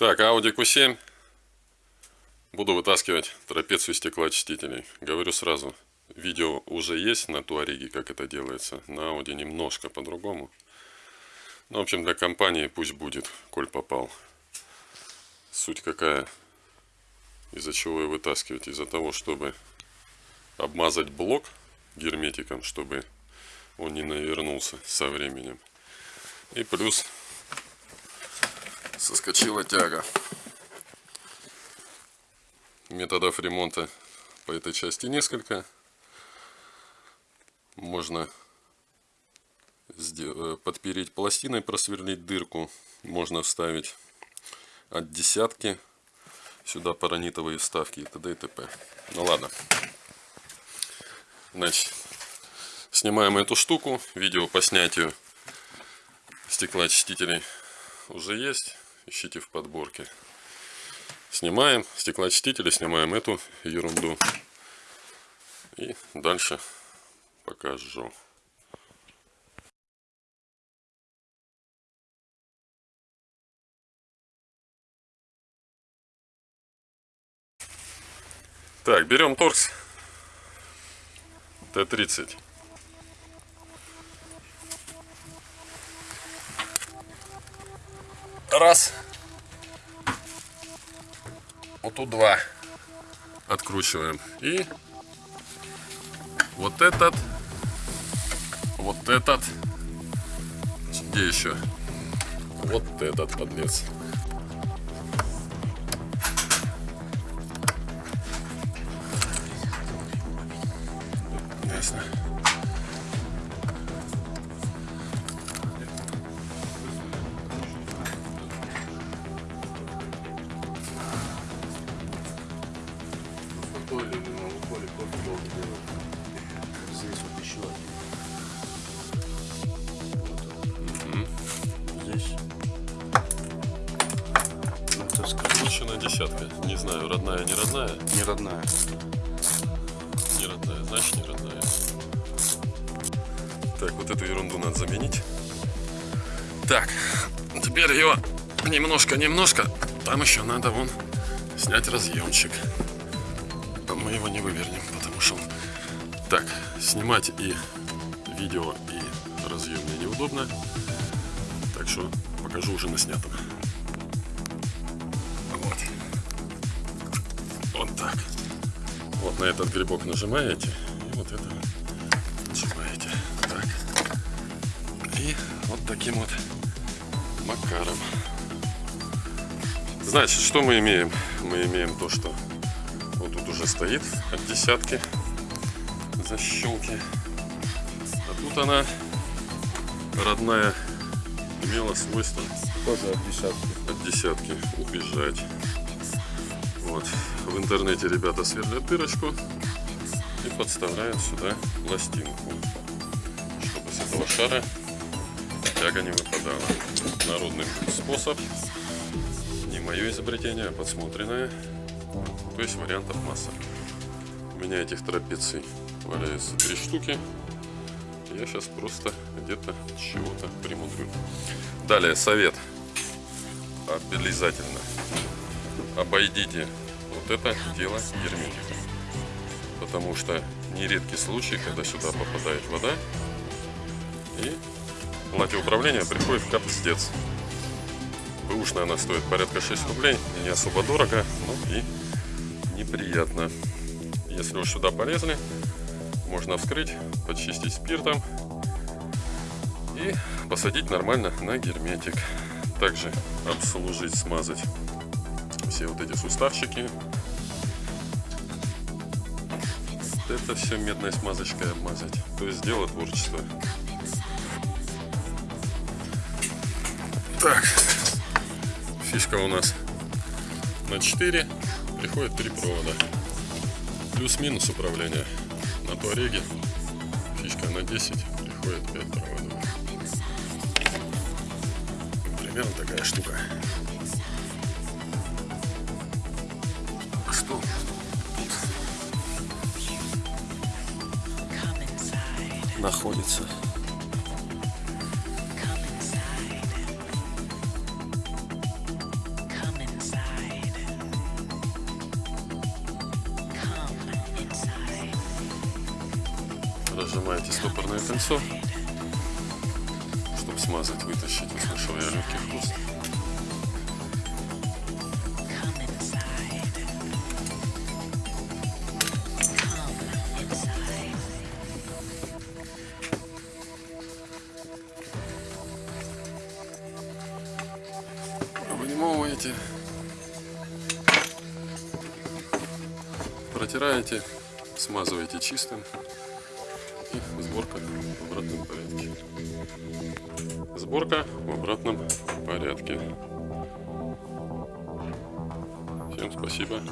Так, Audi Q7. Буду вытаскивать трапецию стеклоочистителей. Говорю сразу, видео уже есть на Туареге, как это делается. На Audi немножко по-другому. Ну, в общем, для компании пусть будет, коль попал. Суть какая? Из-за чего ее вытаскивать? Из-за того, чтобы обмазать блок герметиком, чтобы он не навернулся со временем. И плюс соскочила тяга. Методов ремонта по этой части несколько. Можно э, подпереть пластиной, просверлить дырку. Можно вставить от десятки сюда паранитовые вставки и т.д. и т.п. Ну ладно. Значит, снимаем эту штуку. Видео по снятию стеклоочистителей уже есть ищите в подборке. Снимаем стеклоочистители, снимаем эту ерунду. И дальше покажу. Так, берем торкс Т-30. Раз. Вот тут два. Откручиваем. И вот этот. Вот этот. Где еще? Вот этот подлец. Десятка. Не знаю, родная, не родная. Не родная. Не родная, значит не родная. Так, вот эту ерунду надо заменить. Так, теперь ее немножко-немножко. Там еще надо вон снять разъемчик. Мы его не вывернем, потому что он... Так, снимать и видео, и разъем мне неудобно. Так что покажу уже на снятом. На этот грибок нажимаете, и вот это нажимаете. Так. И вот таким вот макаром. Значит, что мы имеем? Мы имеем то, что вот тут уже стоит от десятки защелки. А тут она родная имела свойство тоже от десятки. от десятки убежать. Вот. В интернете ребята сверлят дырочку и подставляют сюда пластинку, чтобы с этого шара тяга не выпадала. Народный способ, не мое изобретение, а подсмотренное. То есть вариантов масса. У меня этих трапеций валяется три штуки. Я сейчас просто где-то чего-то примудрю. Далее совет. Обязательно обойдите это дело герметиком. Потому что нередкий случай, когда сюда попадает вода и плате управления приходит капздец. Бэушная она стоит порядка 6 рублей, не особо дорого, но и неприятно. Если уж сюда полезли, можно вскрыть, подчистить спиртом и посадить нормально на герметик. Также обслужить, смазать все вот эти суставчики. Это все медной смазочкой обмазать. То есть дело творчество. Так, фишка у нас на 4, приходит 3 провода. Плюс-минус управление на Туареге. Фишка на 10, приходит 5 проводов. Примерно такая штука. Что? находится. Нажимаете стопорное кольцо, чтобы смазать, вытащить. Услышал я легкий хруст. Вынимываете, протираете, смазываете чистым и сборка в обратном порядке. Сборка в обратном порядке. Всем спасибо.